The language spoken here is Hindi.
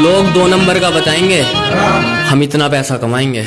लोग दो नंबर का बताएँगे हम इतना पैसा कमाएँगे।